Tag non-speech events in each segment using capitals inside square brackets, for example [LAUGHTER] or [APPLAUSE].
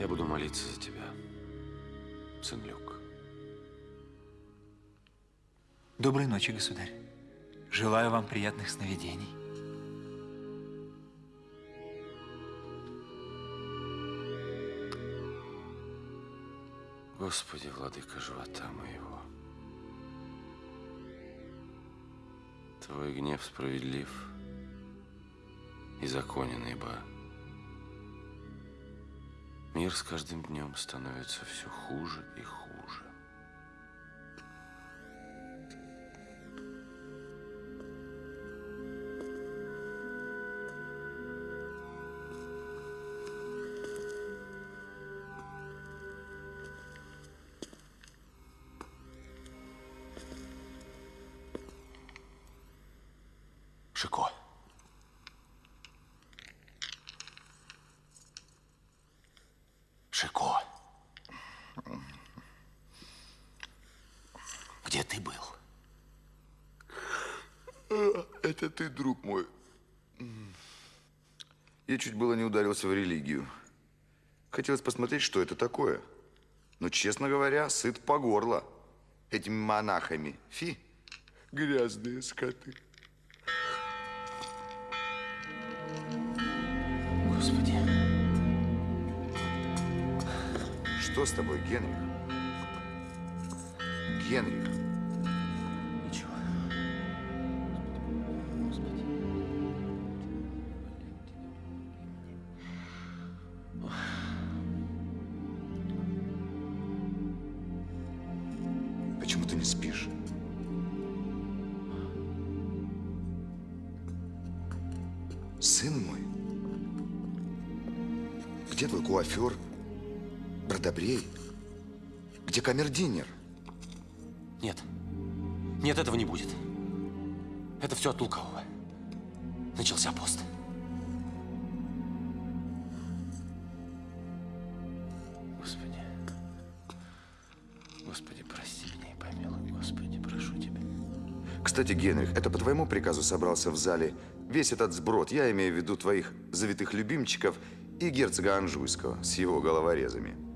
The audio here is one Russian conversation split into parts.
Я буду молиться за тебя, сын Люк. Доброй ночи, государь. Желаю вам приятных сновидений. Господи, владыка живота моего. Твой гнев справедлив и законен, ибо мир с каждым днем становится все хуже и хуже. Ударился в религию. Хотелось посмотреть, что это такое. Но, честно говоря, сыт по горло этими монахами. Фи, грязные скоты. Господи, Что с тобой, Генрих? Генрих, камердинер? Нет. Нет, этого не будет. Это все от лукавого. Начался пост. Господи. Господи, прости меня и помилуй. Господи, прошу тебя. Кстати, Генрих, это по твоему приказу собрался в зале весь этот сброд. Я имею в виду твоих завитых любимчиков и герцога Анжуйского с его головорезами.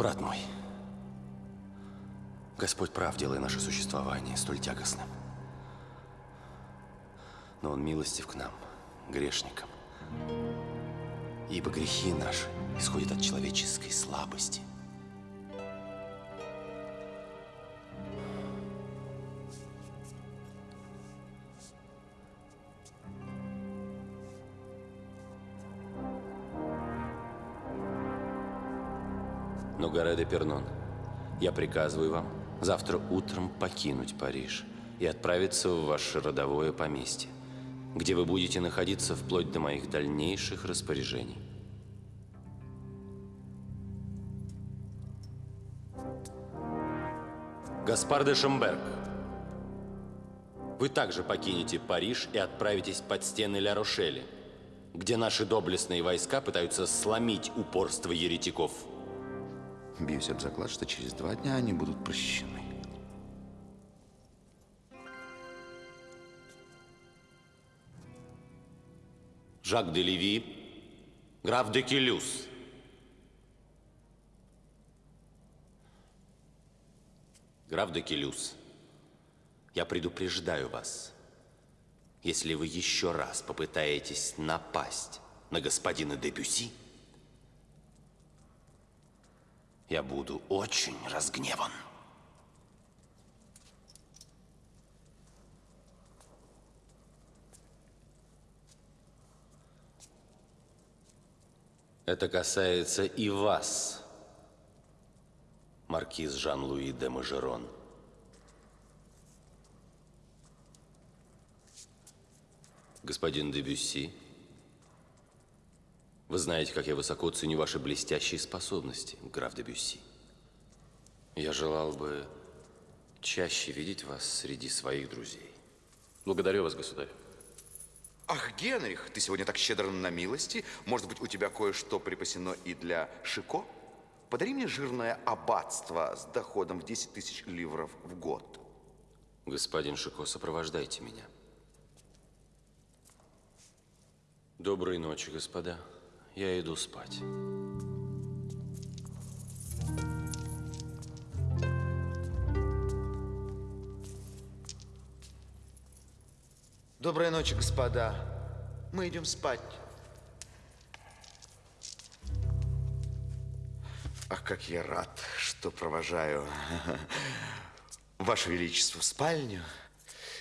Брат мой, Господь прав, делая наше существование столь тягостным. Но Он милостив к нам, грешникам. Ибо грехи наши исходят от человеческой слабости. Пернон, я приказываю вам завтра утром покинуть Париж и отправиться в ваше родовое поместье, где вы будете находиться вплоть до моих дальнейших распоряжений. Гаспар де Шамберг, вы также покинете Париж и отправитесь под стены Ля-Рошели, где наши доблестные войска пытаются сломить упорство еретиков – Бьюсь об заклад, что через два дня они будут прощены. Жак де Леви, граф де Келюс. Граф де Келюс, я предупреждаю вас, если вы еще раз попытаетесь напасть на господина де я буду очень разгневан. Это касается и вас, маркиз Жан-Луи де Мажерон. Господин де Бюсси, вы знаете, как я высоко ценю ваши блестящие способности, граф де Бюсси. Я желал бы чаще видеть вас среди своих друзей. Благодарю вас, государь. Ах, Генрих, ты сегодня так щедр на милости. Может быть, у тебя кое-что припасено и для Шико? Подари мне жирное аббатство с доходом в 10 тысяч ливров в год. Господин Шико, сопровождайте меня. Доброй ночи, господа. Я иду спать. Доброй ночи, господа. Мы идем спать. Ах, как я рад, что провожаю [LAUGHS] Ваше Величество в спальню.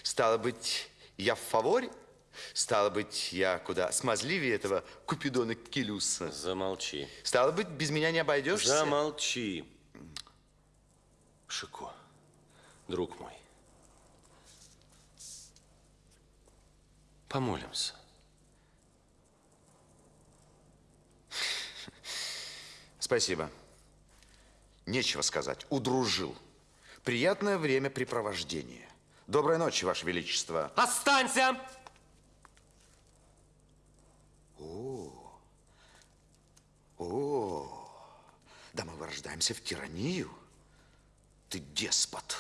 Стало быть, я в фаворе? Стало быть, я куда смазливее этого Купидона Келюса. Замолчи. Стало быть, без меня не обойдешься? Замолчи. Шико, друг мой. Помолимся. Спасибо. Нечего сказать. Удружил. Приятное времяпрепровождение. Доброй ночи, Ваше Величество. Останься! О, да мы вырождаемся в тиранию. Ты деспот.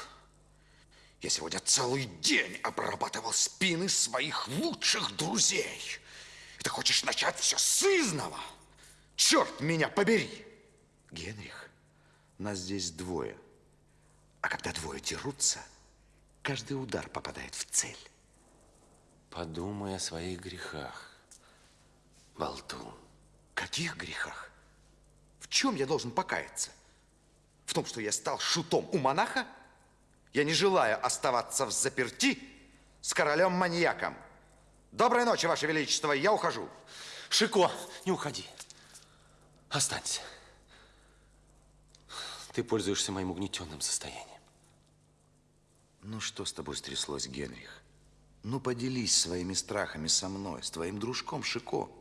Я сегодня целый день обрабатывал спины своих лучших друзей. И ты хочешь начать все с изного? Черт меня побери! Генрих, нас здесь двое. А когда двое дерутся, каждый удар попадает в цель. Подумай о своих грехах, болтун. Каких грехах? В чем я должен покаяться? В том, что я стал шутом у монаха? Я не желаю оставаться в заперти с королем-маньяком. Доброй ночи, Ваше Величество, я ухожу. Шико, не уходи. Останься. Ты пользуешься моим угнетенным состоянием. Ну, что с тобой стряслось, Генрих? Ну, поделись своими страхами со мной, с твоим дружком Шико.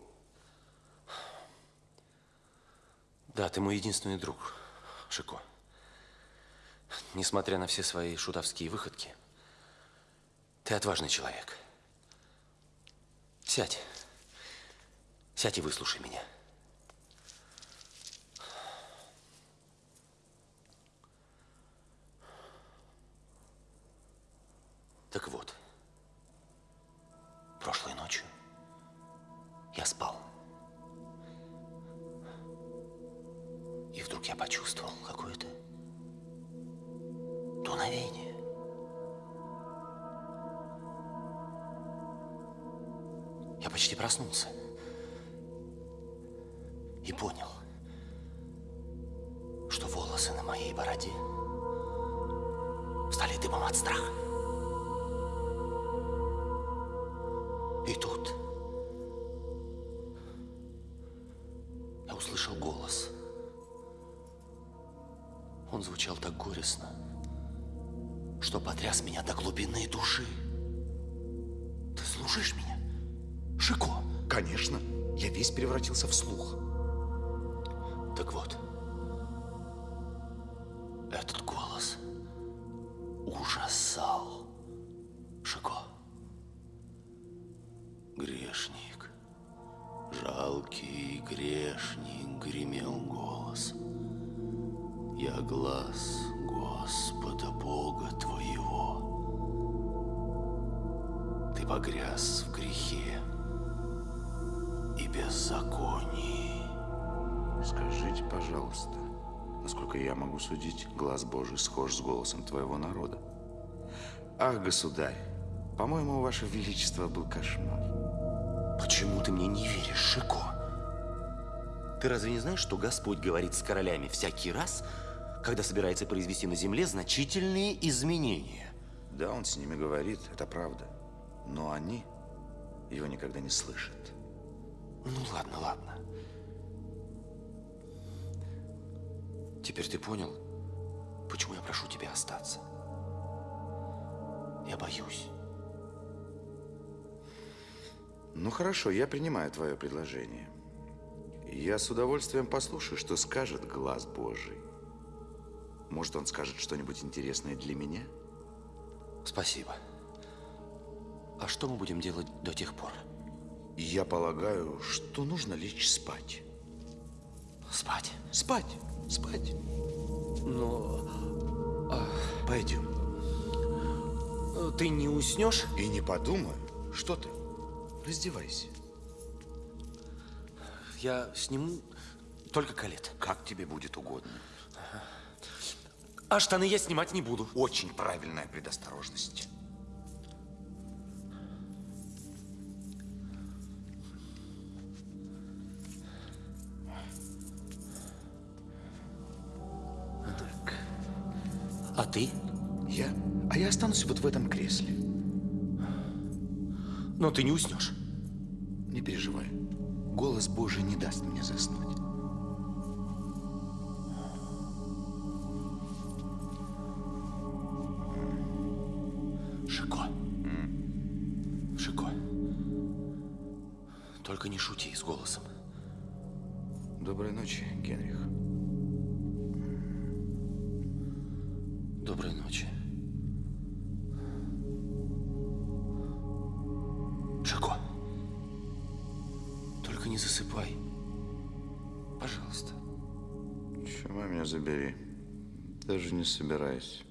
Да, ты мой единственный друг, Шико. Несмотря на все свои шутовские выходки, ты отважный человек. Сядь. Сядь и выслушай меня. Так вот, прошлой ночью я спал. И вдруг я почувствовал какое-то дуновение. Я почти проснулся и понял, что волосы на моей бороде стали дымом от страха. Горестно, что потряс меня до глубины души. Ты слушаешь меня? Шико! Конечно, я весь превратился в слух. Так вот, этот голос ужасал Шико. Грешник, жалкий грешник, гремел голос. Я глаз Господа Бога твоего. Ты погряз в грехе и беззаконии. Скажите, пожалуйста, насколько я могу судить, глаз Божий схож с голосом твоего народа. Ах, государь, по-моему, ваше величество был кошмар. Почему ты мне не веришь, Шико? Ты разве не знаешь, что Господь говорит с королями всякий раз, когда собирается произвести на земле значительные изменения? Да, он с ними говорит, это правда. Но они его никогда не слышат. Ну ладно, ладно. Теперь ты понял, почему я прошу тебя остаться? Я боюсь. Ну хорошо, я принимаю твое предложение. Я с удовольствием послушаю, что скажет глаз Божий. Может, он скажет что-нибудь интересное для меня? Спасибо. А что мы будем делать до тех пор? Я полагаю, что нужно лечь спать. Спать? Спать, спать. Но Пойдем. ты не уснешь? И не подумаю. Что ты? Раздевайся. Я сниму только калет. Как тебе будет угодно. А штаны я снимать не буду. Очень правильная предосторожность. А ты? Я? А я останусь вот в этом кресле. Но ты не уснешь. Не переживай. Голос Божий не даст мне заснуть. Только не шути с голосом. Доброй ночи, Генрих. Доброй ночи. Шико. Только не засыпай. Пожалуйста. Чума меня забери. Даже не собираюсь.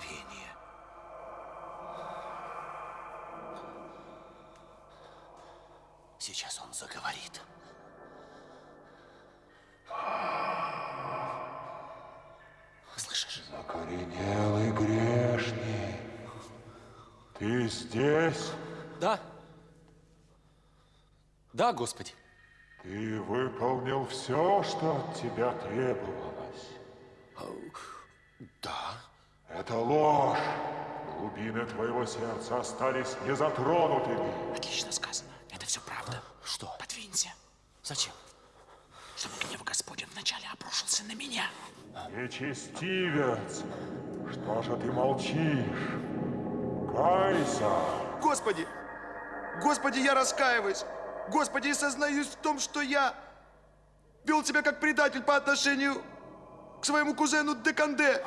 мгновение. Сейчас он заговорит. Слышишь? Закоренелый грешный, ты здесь? Да. Да, Господи. Ты выполнил все, что от тебя требовалось. Это ложь. Глубины твоего сердца остались незатронутыми. Отлично сказано. Это все правда. Что? Подвинься, Зачем? чтобы гнев Господень вначале обрушился на меня. Нечестивец, что же ты молчишь? Кайся! Господи! Господи, я раскаиваюсь! Господи, и сознаюсь в том, что я вел себя как предатель по отношению к своему кузену Деканде,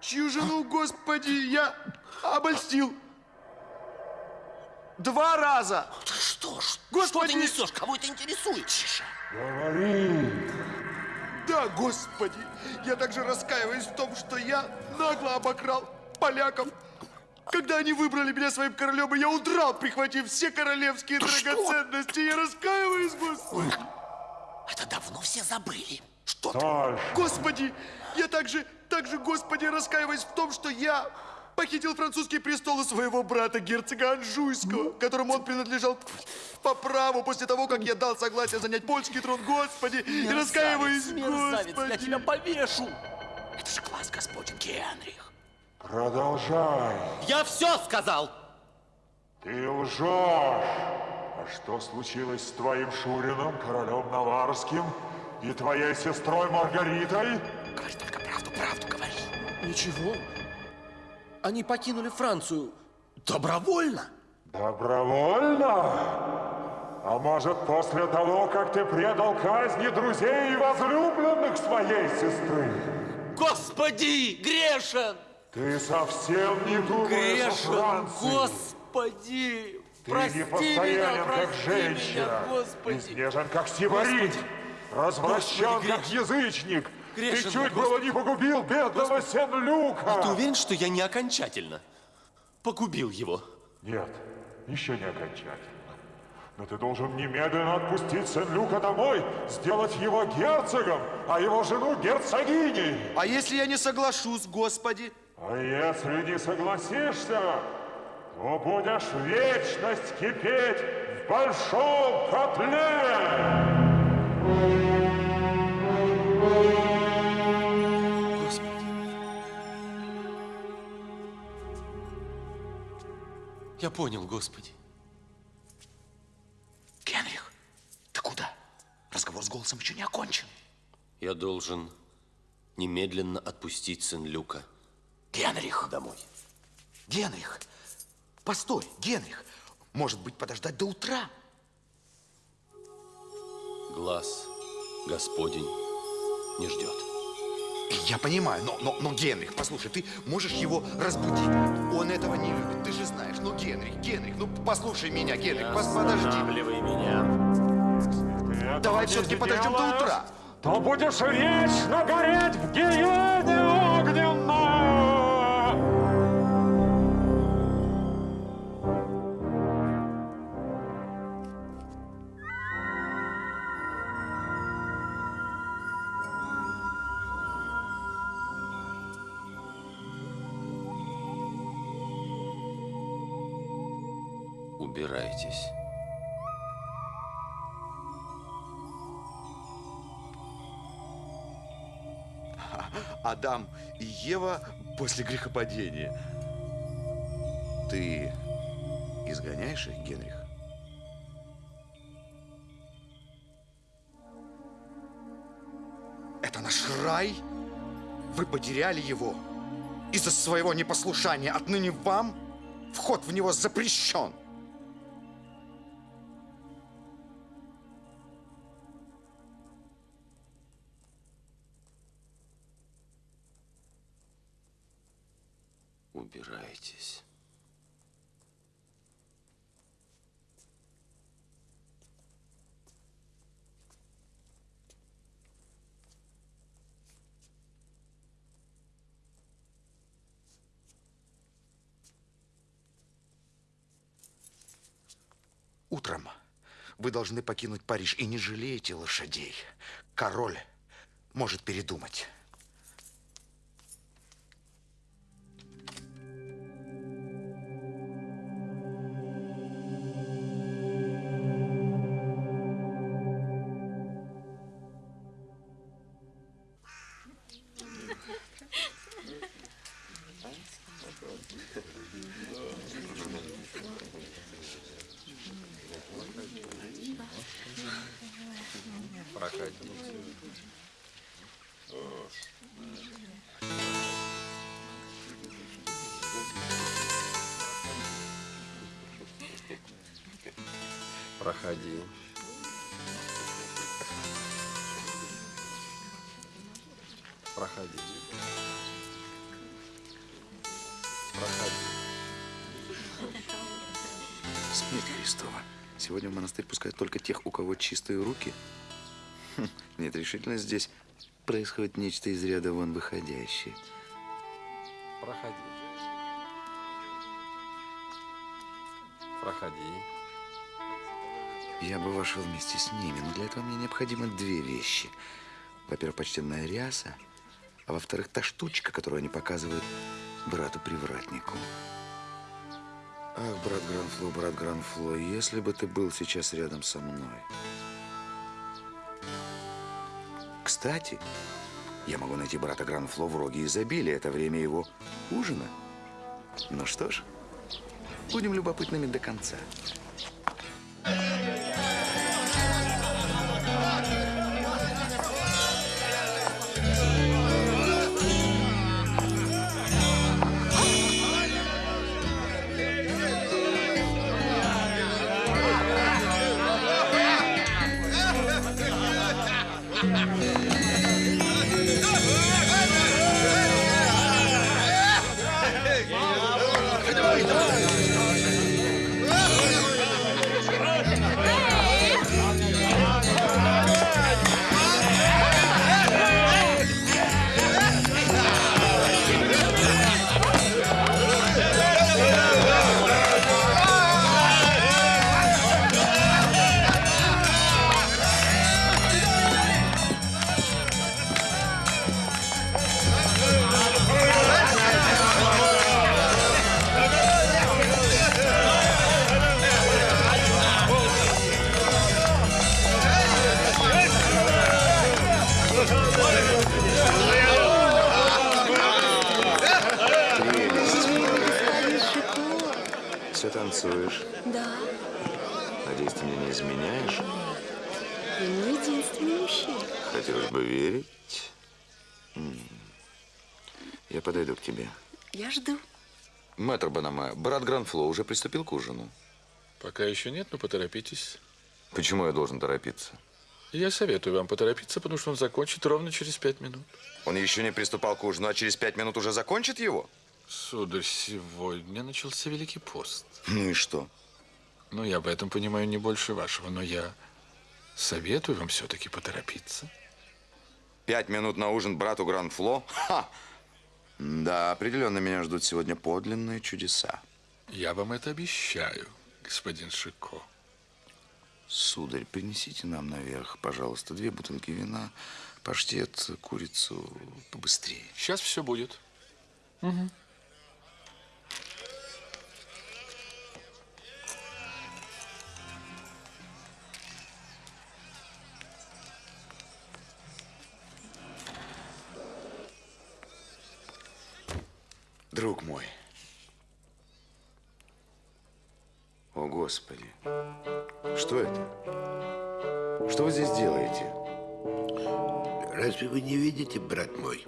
чью жену, Господи, я обольстил. Два раза! Ты что ж, Господи! что ты несешь? Кого это интересует? Тише. Говори! Да, Господи! Я также раскаиваюсь в том, что я нагло обокрал поляков. Когда они выбрали меня своим королем, и я удрал, прихватив все королевские драгоценности. Я раскаиваюсь, Господи! Это давно все забыли. Что ты? Дальше! Господи! Я также, также, Господи, раскаиваюсь в том, что я похитил французский престол у своего брата, герцога Анжуйского, которому он принадлежал по праву после того, как я дал согласие занять польский трон, Господи! И раскаиваюсь, мерзавец, я Господи! тебя повешу. Это же глаз Господень Генрих. Продолжай! Я все сказал. Ты лжешь! А что случилось с твоим Шурином, королем Наварским, и твоей сестрой Маргаритой? Говори только правду, правду говори. Ничего. Они покинули Францию добровольно. Добровольно? А может, после того, как ты предал казни друзей и возлюбленных своей сестры? Господи, грешен! Ты совсем не думаешь о Франции. Господи! Ты непостоянен, как женщина, изнежен, как сибарит, развращен, как язычник. Грешен, Ты чуть было не погубил бедного Сен-Люка. Ты уверен, что я не окончательно погубил его? Нет, еще не окончательно. Но ты должен немедленно отпустить Сен-Люка домой, сделать его герцогом, а его жену герцогиней. А если я не соглашусь, Господи? А если не согласишься, то будешь вечность кипеть в большом котле. Господи. Я понял, Господи. Генрих, ты куда? Разговор с голосом еще не окончен. Я должен немедленно отпустить Сен-Люка Генрих, домой. Генрих, постой, Генрих. Может быть, подождать до утра? Глаз Господень не ждет. Я понимаю, но, но, но, Генрих, послушай, ты можешь его разбудить. Он этого не любит, ты же знаешь. Ну, Генрих, Генрих, ну послушай меня, Генрих, пос- подожди. Меня. Ты Давай все-таки подождем до утра. То будешь вечно гореть в гиене огненной. Убирайтесь. Адам и Ева после грехопадения. Ты изгоняешь их, Генрих? Это наш рай? Вы потеряли его из-за своего непослушания. Отныне вам вход в него запрещен. Вы должны покинуть Париж и не жалейте лошадей. Король может передумать. Проходи. Проходи. Проходи. Смерть Христова. Сегодня в монастырь пускают только тех, у кого чистые руки. Хм, Нет, решительно здесь происходит нечто из ряда вон выходящее. Проходи. Проходи. Я бы вошел вместе с ними, но для этого мне необходимы две вещи. Во-первых, почтенная ряса, а во-вторых, та штучка, которую они показывают брату-привратнику. Ах, брат Гранфло, брат Гранфло, если бы ты был сейчас рядом со мной. Кстати, я могу найти брата Гранфло в роге изобилия. Это время его ужина. Ну что ж, будем любопытными до конца. Ha ha ha! Гранфло уже приступил к ужину. Пока еще нет, но поторопитесь. Почему я должен торопиться? Я советую вам поторопиться, потому что он закончит ровно через пять минут. Он еще не приступал к ужину, а через пять минут уже закончит его? Сударь, сегодня начался Великий пост. Ну и что? Ну, я в этом понимаю не больше вашего, но я советую вам все-таки поторопиться. Пять минут на ужин брату Гранфло? Ха! Да, определенно меня ждут сегодня подлинные чудеса. Я вам это обещаю, господин Шико. Сударь, принесите нам наверх, пожалуйста, две бутылки вина, паштет, курицу побыстрее. Сейчас все будет. Друг мой. О, Господи. Что это? Что вы здесь делаете? Разве вы не видите, брат мой?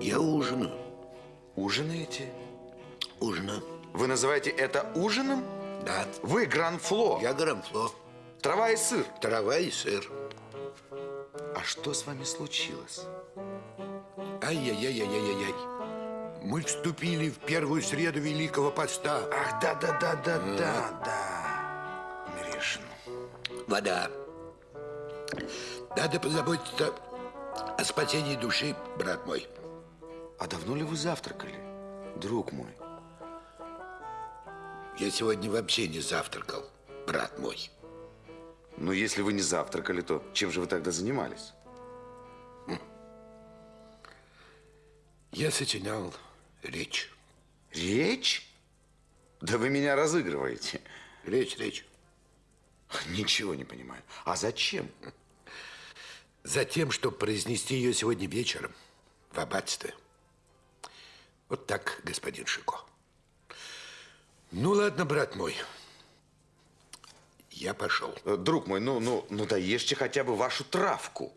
Я ужинаю. Ужинаете? Ужинаю. Вы называете это ужином? Да. Вы Гранфло. Я грамфло. Трава и сыр. Трава и сыр. А что с вами случилось? Ай-яй-яй-яй-яй-яй. Мы вступили в первую среду Великого Поста. Ах, да, да, да. Вода. Надо позаботиться о спасении души, брат мой. А давно ли вы завтракали, друг мой? Я сегодня вообще не завтракал. брат мой. Ну, если вы не завтракали, то чем же вы тогда занимались? Я сочинял речь. Речь? Да вы меня разыгрываете. Речь, речь. Ничего не понимаю. А зачем? Затем, чтобы произнести ее сегодня вечером в аббатстве. Вот так, господин Шико. Ну, ладно, брат мой. Я пошел. Друг мой, ну, ну, ну, доешьте хотя бы вашу травку.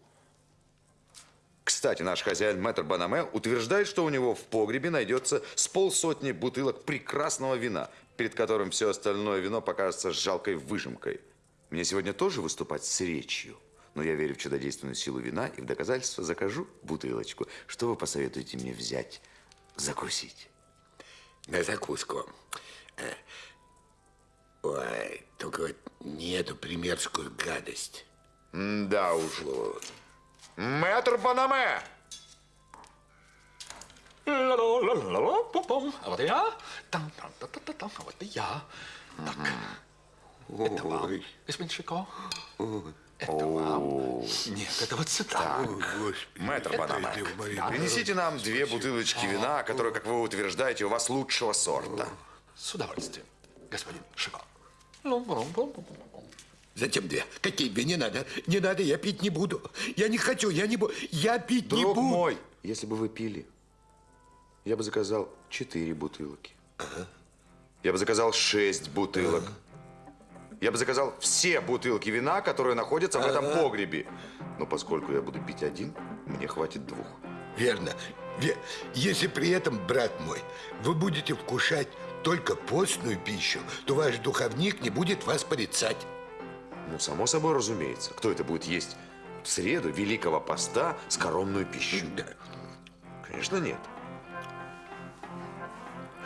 Кстати, наш хозяин мэтр Банаме утверждает, что у него в погребе найдется с полсотни бутылок прекрасного вина, перед которым все остальное вино покажется жалкой выжимкой. Мне сегодня тоже выступать с речью, но я верю в чудодейственную силу вина и в доказательство закажу бутылочку. Что вы посоветуете мне взять, закусить? На закуску. Э, Ой, только вот не эту примерскую гадость. Да уж. Мэтр Банаме! Ла-ла-ла-ла-ла-пум-пум. А вот и я. Там-там-та-та-та-там. А вот и я. Так. Это вам, господин Шико. Это вам. Нет, это вот сюда. Мэтр Банаме, принесите нам две бутылочки вина, которые, как вы утверждаете, у вас лучшего сорта. С удовольствием, господин Шико. Лум-лум-лум-лум-лум. Затем две. Какие две? Не надо. Не надо, я пить не буду. Я не хочу, я не буду. Я пить не Друг буду. мой, если бы вы пили, я бы заказал четыре бутылки. Я бы заказал шесть бутылок. Я бы заказал все бутылки вина, которые находятся в этом погребе. Но поскольку я буду пить один, мне хватит двух. Верно. Ве- Если при этом, брат мой, вы будете вкушать только постную пищу, то ваш духовник не будет вас порицать. Ну, само собой разумеется. Кто это будет есть в среду Великого Поста скоромную пищу? Да. Конечно, нет.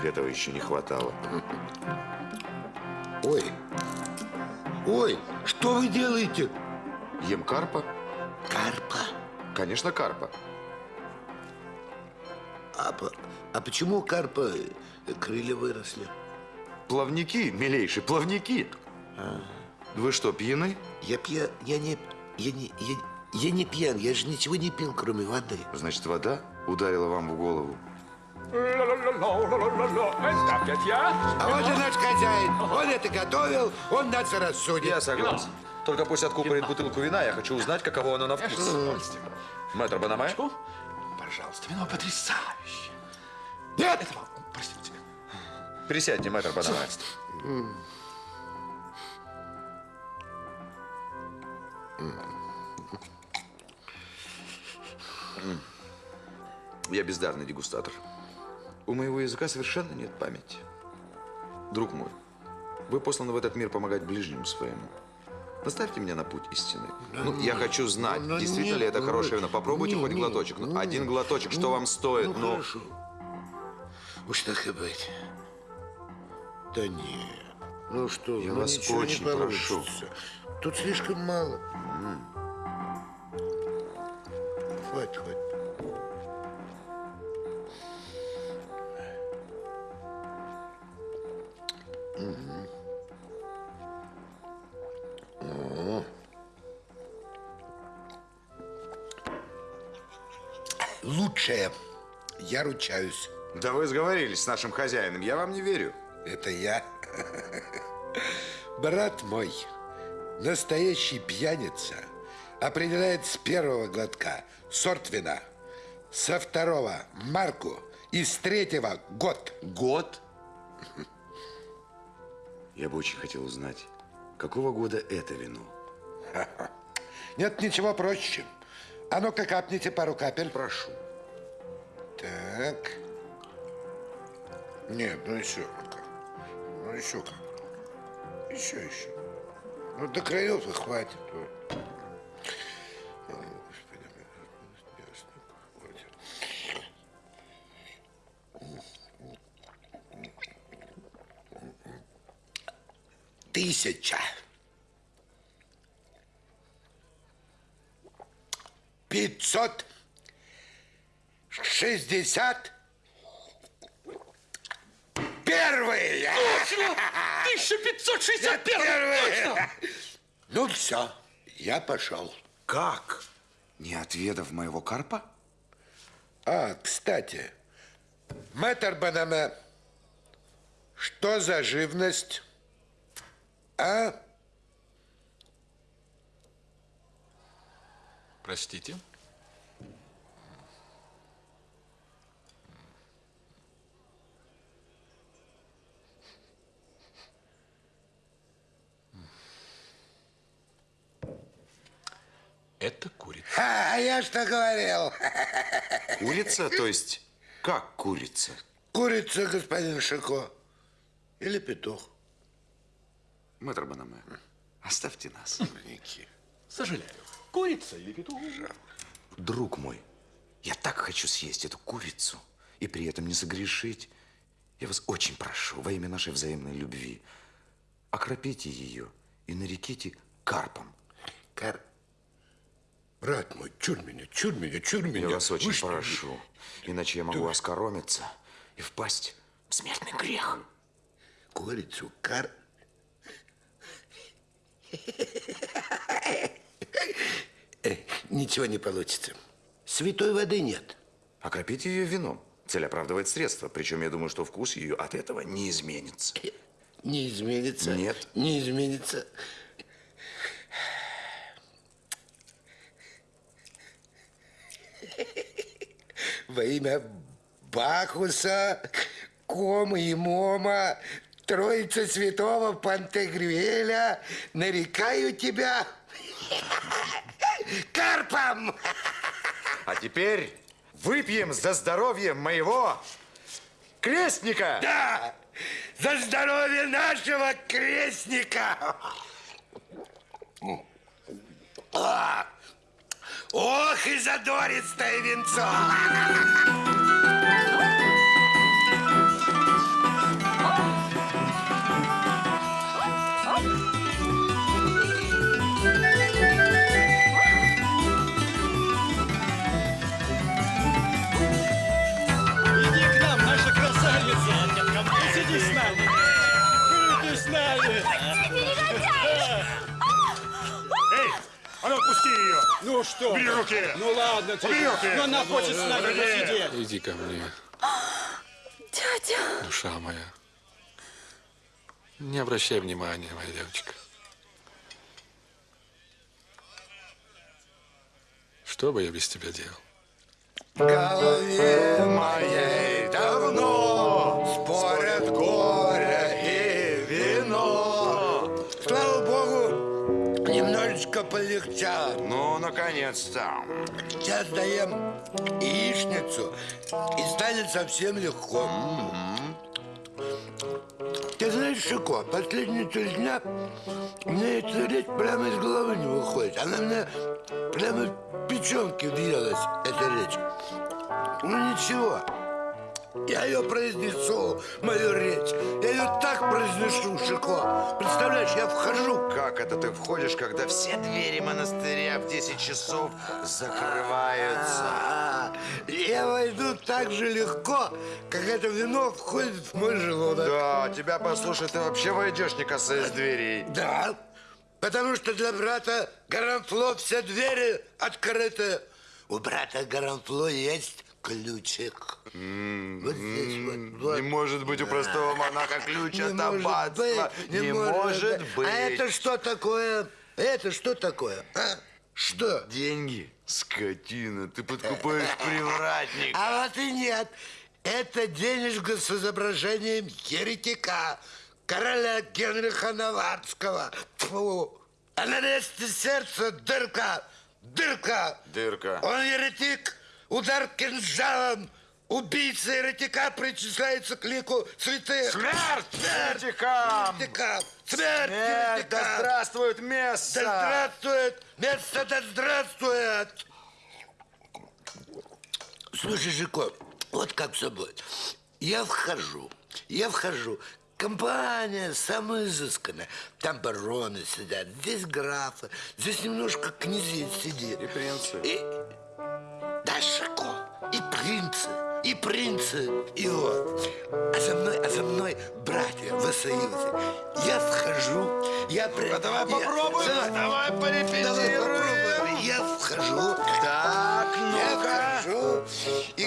Этого еще не хватало. Ой. Ой, что вы делаете? Ем карпа? Карпа. Конечно, карпа. А, а почему карпа э, крылья выросли? Плавники, милейший, плавники. Вы что, пьяны? Я пьян, я не, я не, я, я не пьян, я же ничего не пил, кроме воды. Значит, вода ударила вам в голову. Это опять я. А вот и наш хозяин, он это готовил, он нас рассудит. Я согласен. Только пусть откупорит бутылку вина, я хочу узнать, каково оно на вкус. Мэтр Банаме? Чку? Пожалуйста, вино потрясающе. Нет! Это простите. Присядьте, мэтр Банаме. Я бездарный дегустатор. У моего языка совершенно нет памяти. Друг мой, вы посланы в этот мир помогать ближнему своему. Наставьте меня на путь истины. Ну, я хочу знать, ну, действительно нет, ли это ну, хорошее вино. Попробуйте не, хоть не, глоточек. Ну, ну, один глоточек, что вам стоит? Ну, Ну, хорошо. Уж так и быть. Да нет. Ну что, Я ну вас ничего не очень прошу. Тут слишком мало. Хватит, хватит. Лучшее. Я ручаюсь. да вы сговорились с нашим хозяином. Я вам не верю. Это я. Брат мой, настоящий пьяница определяет с первого глотка сорт вина, со второго марку и с третьего год. Год? Я бы очень хотел узнать, какого года это вино? [LAUGHS] Нет ничего проще. А ну-ка капните пару капель. Прошу. Так. Нет, ну еще. Еще как. Еще, еще. Ну до краев и хватит. Хватит. Тысяча. Пятьсот шестьдесят первый. первый! 1561! Первый! Ну все, я пошел. Как? Не отведав моего карпа? А, кстати, мэтр Банаме, что за живность? А? Простите? Это курица. А, я что говорил? [LAUGHS] Курица? То есть, как курица? Курица, господин Шико. Или петух. Мэтр Банаме, оставьте нас. Сожалею. Курица или петух? Друг мой, я так хочу съесть эту курицу и при этом не согрешить. Я вас очень прошу, во имя нашей взаимной любви, окропите ее и нареките карпом. Кар... Брат мой, чур меня, чур меня, чур меня. Я вас очень Вы что, прошу, иначе я могу оскоромиться и впасть в смертный грех. Курицу, кар... Э, Ничего не получится. Святой воды нет. Окропите ее вином. Цель оправдывает средства. Причем я думаю, что вкус ее от этого не изменится. Не изменится. Нет. Не изменится. Во имя Бахуса, Кома и Мома, Троица Святого Пантегрюэля, нарекаю тебя [LAUGHS] карпом. А теперь выпьем за здоровье моего крестника. Да, за здоровье нашего крестника. А, Ох, и задористое венцо! [LAUGHS] а ну отпусти ее! Ну что? Убери ты? руки! Ну ладно, Убери тебе. руки! Но она хочет с нами посидеть. Иди ко мне, Дядя, душа моя. Не обращай внимания, моя девочка. Что бы я без тебя делал? В голове моей давно полегчало. Ну, наконец-то. Сейчас даем яичницу, и станет совсем легко. Ты знаешь, Шико, последние три дня меня эта речь прямо из головы не выходит. Она мне прямо в печенки въелась, эта речь. Ну ничего, я ее произнесу, мою речь. Я ее так произнесу, Шико. Представляешь, я вхожу Как это ты входишь, когда все двери монастыря в 10 часов закрываются? А, Я войду так же легко, как это вино входит в мой желудок. Да, тебя послушай, ты вообще войдешь, не касаясь дверей. Да, потому что для брата Гаранфло все двери открыты. У брата Гаранфло есть ключик. Вот здесь вот. вот. Не может быть у простого монаха ключ Не от аббатства. Не может быть. А это что такое? Это что такое? А? Что? Деньги, скотина, ты подкупаешь [LAUGHS] привратник. А вот и нет. Это денежка с изображением еретика, короля Генриха Наварского. Тьфу. А на месте сердца дырка, дырка. Дырка. Он еретик, удар кинжалом. Убийца еретика причисляется к лику святых. Смерть Смерть еретикам! еретикам! Смерть Нет, да еретикам! здравствует место! Да здравствует! Место да здравствует! Слушай, Жико, вот как все будет. Я вхожу, я вхожу. Компания самая изысканная. Там бароны сидят, здесь графы, здесь немножко князей сидит. И принцы. И... Да, Шико, и принцы. и принцы его. А за мной, а за мной братья в союзе. Я вхожу, я... при- А давай я- попробуем, Да, давай порепетируем. Давай попробуем. Я вхожу. Так, Я ну-ка. вхожу, и,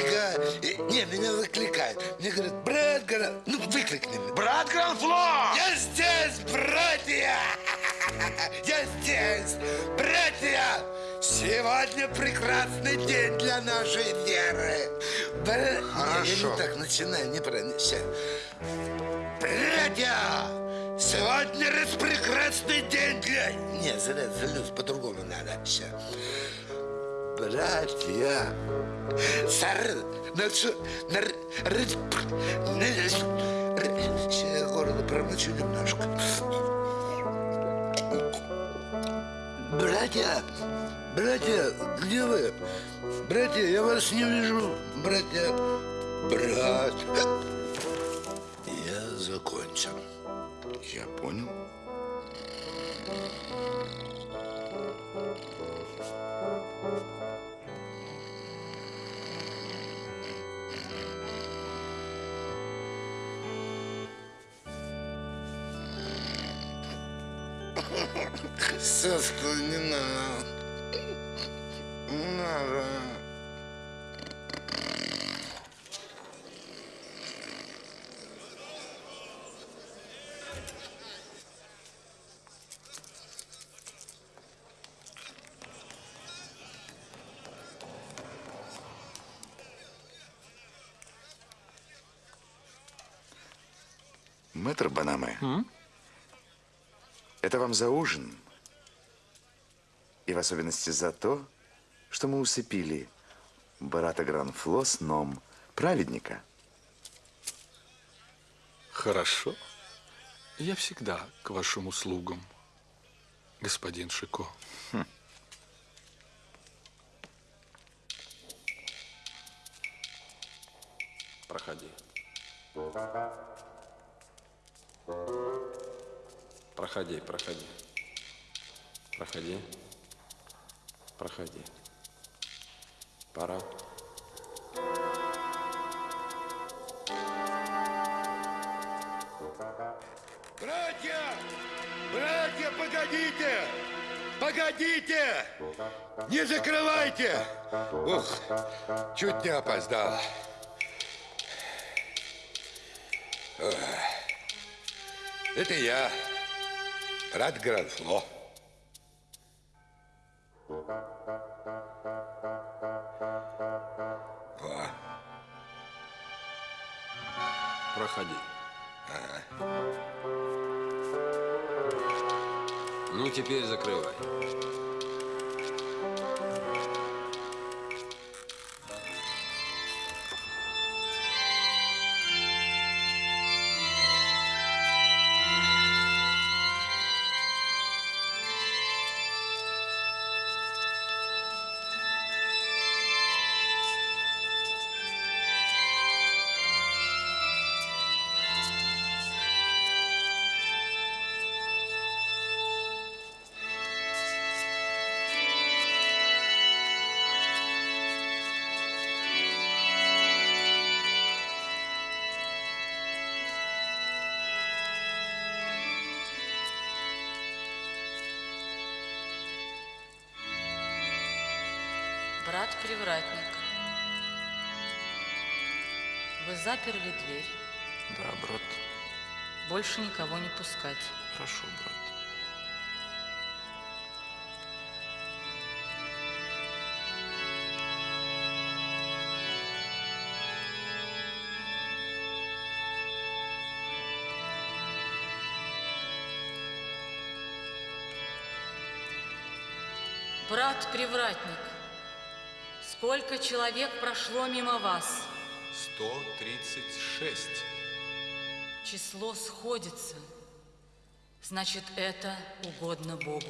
и- не, меня выкликают. Мне говорят, брат, Гра- ну выкликни меня. Брат Гранфло! Я здесь, братья! [LAUGHS] Я здесь, братья! Сегодня прекрасный день для нашей веры. Бра- Не, я Хорошо. не так начинаю, неправильно. Ща. Братья! Сегодня распрекрасный день для... Не, зря, залез, по-другому надо. Ща. Братья! Сар... На что... На... Ща я горло промочу немножко. Братья! Братья, где вы? Братья, я вас не вижу. Братья... Брат... Я закончил. Я понял. Сестру не надо. Надо. Мэтр Банаме, это вам за ужин. И в особенности за то, что мы усыпили брата Гранфло сном праведника. Хорошо. Я всегда к вашим услугам, господин Шико. Проходи. Проходи, проходи. Проходи. Проходи. Пора. Братья! Братья, погодите! Погодите! Не закрывайте! Ух, чуть не опоздал. Это я, Рад Гранфло. Брат-привратник, вы заперли дверь. Да, брат. Больше никого не пускать. Хорошо, брат. Брат-привратник, сколько человек прошло мимо вас? 136. Число сходится. Значит, это угодно Богу.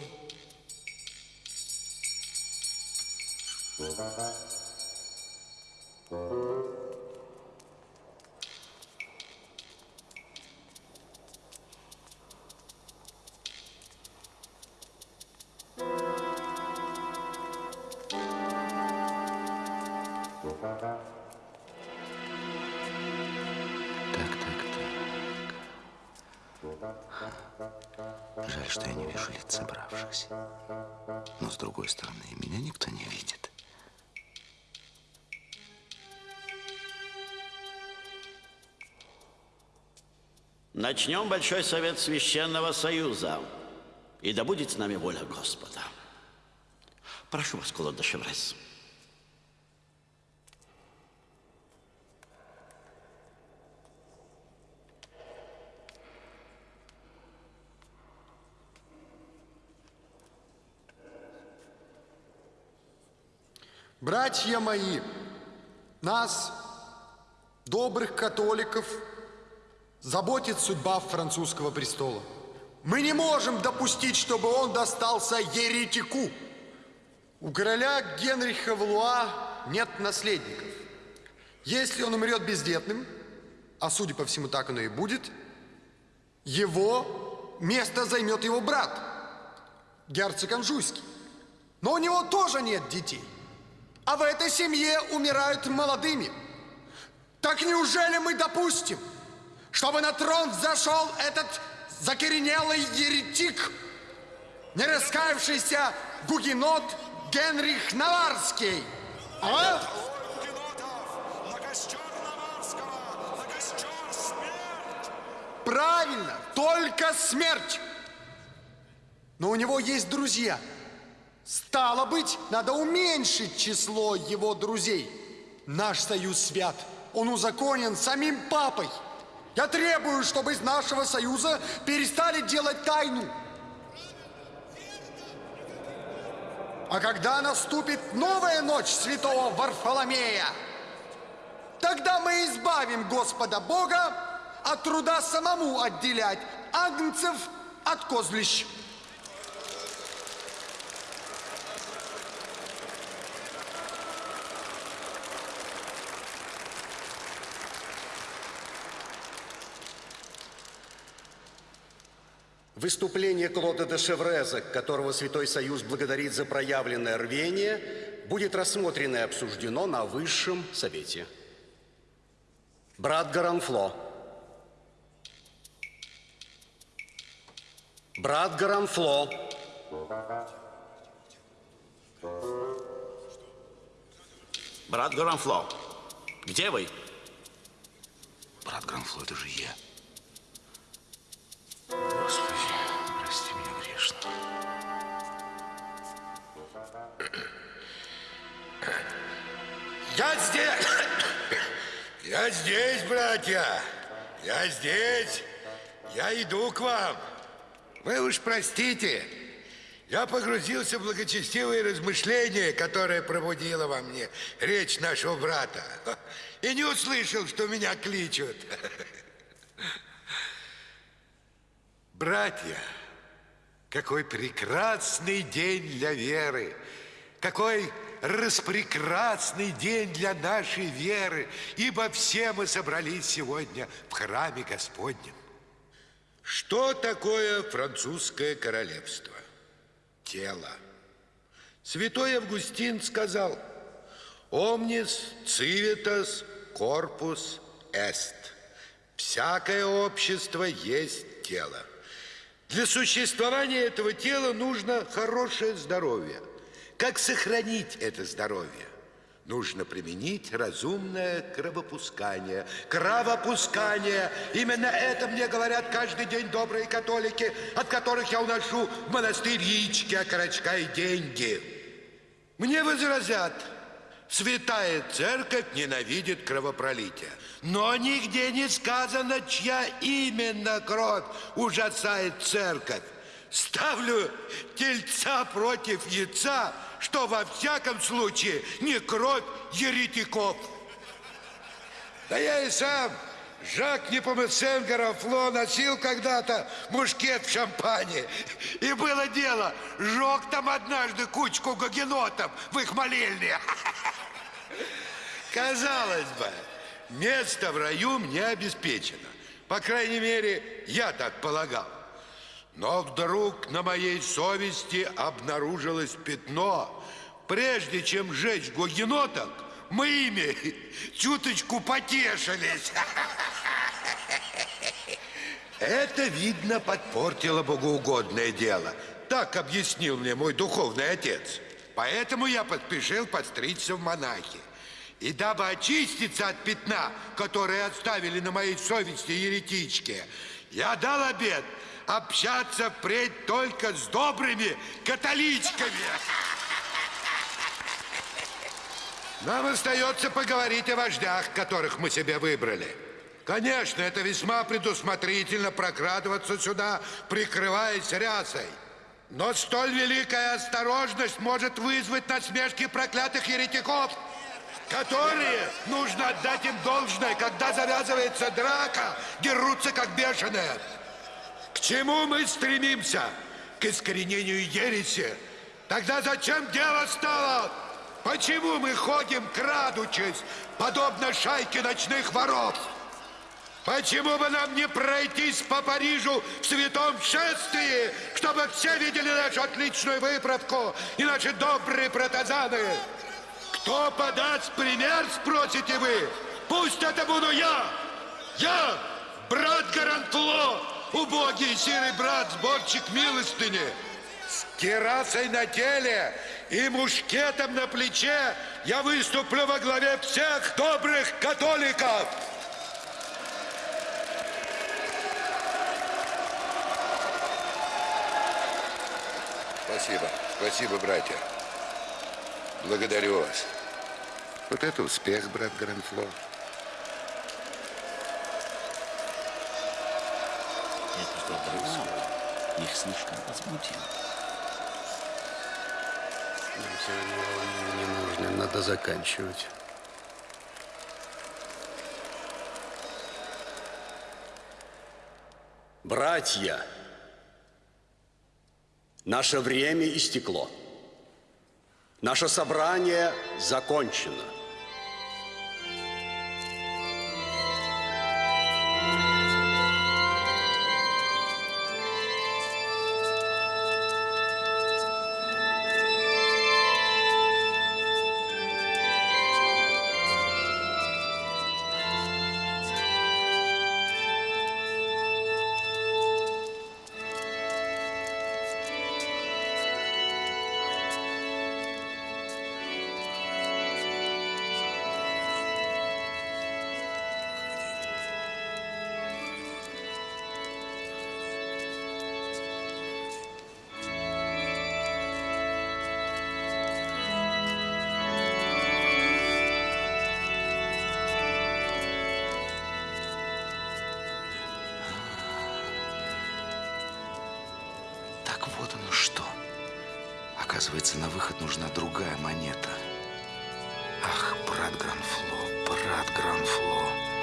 Жаль, что я не вижу лиц собравшихся. Но, с другой стороны, меня никто не видит. Начнем Большой Совет Священного Союза. И да будет с нами воля Господа. Прошу вас, Клод де Шеврес. Братья мои, нас, добрых католиков, заботит судьба французского престола. Мы не можем допустить, чтобы он достался еретику. У короля Генриха Валуа нет наследников. Если он умрет бездетным, а судя по всему так оно и будет, его место займет его брат, герцог Анжуйский. Но у него тоже нет детей. А в этой семье умирают молодыми. Так неужели мы допустим, чтобы на трон взошел этот закоренелый еретик, не раскаявшийся гугенот Генрих Наварский? А? Правильно, только смерть. Но у него есть друзья. Стало быть, надо уменьшить число его друзей. Наш союз свят. Он узаконен самим папой. Я требую, чтобы из нашего союза перестали делать тайну. А когда наступит новая ночь святого Варфоломея, тогда мы избавим Господа Бога от труда самому отделять агнцев от козлищ. Выступление Клода де Шевреза, которого Святой Союз благодарит за проявленное рвение, будет рассмотрено и обсуждено на Высшем Совете. Брат Гаранфло. Брат Гаранфло. Брат Гранфло, где вы? Брат Гранфло, это же я. Господи, Я здесь! [COUGHS] Я здесь, братья! Я здесь! Я иду к вам! Вы уж простите, я погрузился в благочестивые размышления, которые пробудила во мне речь нашего брата. И не услышал, что меня кличут. [LAUGHS] Братья, какой прекрасный день для веры! Какой распрекрасный день для нашей веры, ибо все мы собрались сегодня в храме Господнем. Что такое французское королевство? Тело. Святой Августин сказал, «Omnis civitas corpus est». Всякое общество есть тело. Для существования этого тела нужно хорошее здоровье. Как сохранить это здоровье? Нужно применить разумное кровопускание. Кровопускание. Именно это мне говорят каждый день добрые католики, от которых я уношу в монастырь яички, окорочка и деньги. Мне возразят, святая церковь ненавидит кровопролитие. Но нигде не сказано, чья именно кровь ужасает церковь. Ставлю тельца против яйца, что во всяком случае не кровь еретиков. Да я и сам, Жак Непомесен Гарафло, носил когда-то мушкет в шампане. И было дело, жег там однажды кучку гагенотов в их молельне. Казалось бы, место в раю мне обеспечено. По крайней мере, я так полагал. Но вдруг на моей совести обнаружилось пятно. Прежде чем сжечь гугеноток, мы ими [LAUGHS] чуточку потешились. [LAUGHS] Это, видно, подпортило богоугодное дело. Так объяснил мне мой духовный отец. Поэтому я поспешил подстричься в монахи. И дабы очиститься от пятна, которое оставили на моей совести еретички, я дал обед общаться впредь только с добрыми католичками. Нам остается поговорить о вождях, которых мы себе выбрали. Конечно, это весьма предусмотрительно прокрадываться сюда, прикрываясь рясой. Но столь великая осторожность может вызвать насмешки проклятых еретиков, которые, нужно отдать им должное, когда завязывается драка, дерутся как бешеные. К чему мы стремимся? К искоренению ереси. Тогда зачем дело стало? Почему мы ходим, крадучись, подобно шайке ночных воров? Почему бы нам не пройтись по Парижу в святом шествии, чтобы все видели нашу отличную выправку и наши добрые протазаны? Кто подаст пример, спросите вы? Пусть это буду я! Я, брат Гарантло, убогий серый брат, сборщик милостыни, с керасой на теле и мушкетом на плече я выступлю во главе всех добрых католиков. Спасибо, спасибо, братья. Благодарю вас. Вот это успех, брат Гранфло. Добрый сон. Их слишком возбудил. Нам сегодня не нужно, надо заканчивать. Братья, наше время истекло. Наше собрание закончено. Оказывается, на выход нужна другая монета. Ах, брат Гранфло, брат Гранфло.